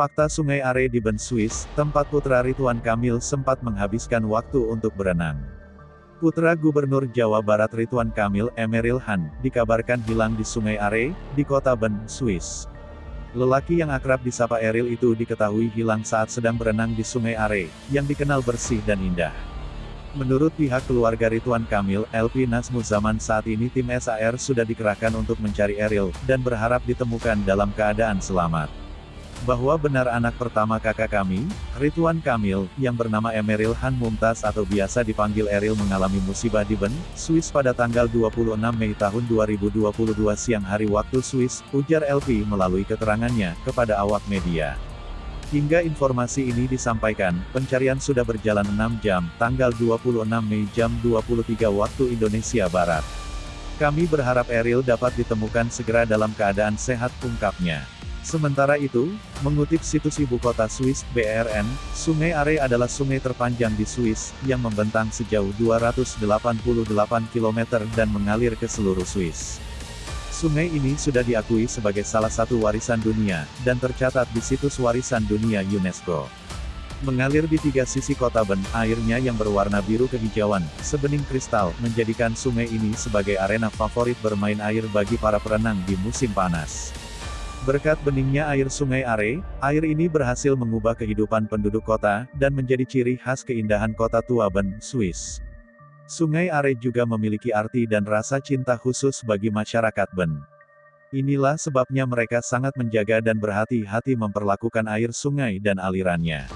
Fakta Sungai Are di Ben Swiss, tempat putra Ridwan Kamil sempat menghabiskan waktu untuk berenang. Putra Gubernur Jawa Barat Ridwan Kamil, Emeril Han, dikabarkan hilang di Sungai Are, di kota Ben, Swiss. Lelaki yang akrab disapa Eril itu diketahui hilang saat sedang berenang di Sungai Are, yang dikenal bersih dan indah. Menurut pihak keluarga Ridwan Kamil, LP Nasmuzaman saat ini tim SAR sudah dikerahkan untuk mencari Eril, dan berharap ditemukan dalam keadaan selamat bahwa benar anak pertama kakak kami, Ridwan Kamil, yang bernama Emeril Han Mumtaz atau biasa dipanggil Eril mengalami musibah di Ben, Swiss pada tanggal 26 Mei tahun 2022 siang hari waktu Swiss, ujar LP melalui keterangannya, kepada awak media. Hingga informasi ini disampaikan, pencarian sudah berjalan 6 jam, tanggal 26 Mei jam 23 waktu Indonesia Barat. Kami berharap Eril dapat ditemukan segera dalam keadaan sehat, ungkapnya. Sementara itu, mengutip situs ibu kota Swiss, BRN, Sungai Are adalah sungai terpanjang di Swiss, yang membentang sejauh 288 km dan mengalir ke seluruh Swiss. Sungai ini sudah diakui sebagai salah satu warisan dunia, dan tercatat di situs warisan dunia UNESCO. Mengalir di tiga sisi kota Ben, airnya yang berwarna biru kehijauan, sebening kristal, menjadikan sungai ini sebagai arena favorit bermain air bagi para perenang di musim panas. Berkat beningnya air sungai Are, air ini berhasil mengubah kehidupan penduduk kota, dan menjadi ciri khas keindahan kota tua Ben, Swiss. Sungai Are juga memiliki arti dan rasa cinta khusus bagi masyarakat Ben. Inilah sebabnya mereka sangat menjaga dan berhati-hati memperlakukan air sungai dan alirannya.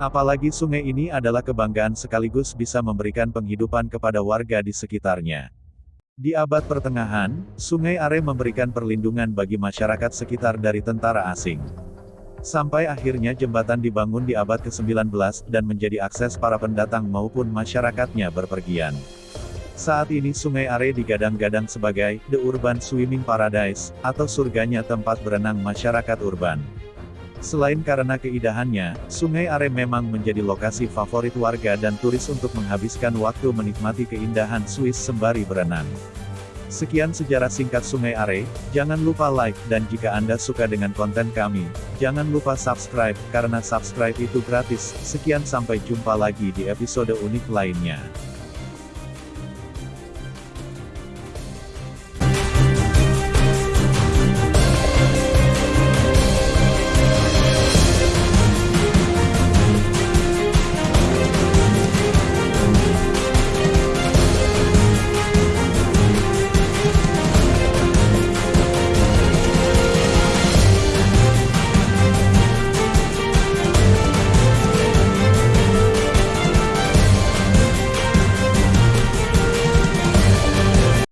Apalagi sungai ini adalah kebanggaan sekaligus bisa memberikan penghidupan kepada warga di sekitarnya. Di abad pertengahan, Sungai Are memberikan perlindungan bagi masyarakat sekitar dari tentara asing. Sampai akhirnya jembatan dibangun di abad ke-19, dan menjadi akses para pendatang maupun masyarakatnya berpergian. Saat ini Sungai Are digadang-gadang sebagai The Urban Swimming Paradise, atau surganya tempat berenang masyarakat urban. Selain karena keindahannya, Sungai Are memang menjadi lokasi favorit warga dan turis untuk menghabiskan waktu menikmati keindahan Swiss sembari berenang. Sekian sejarah singkat Sungai Are, jangan lupa like, dan jika Anda suka dengan konten kami, jangan lupa subscribe, karena subscribe itu gratis. Sekian sampai jumpa lagi di episode unik lainnya.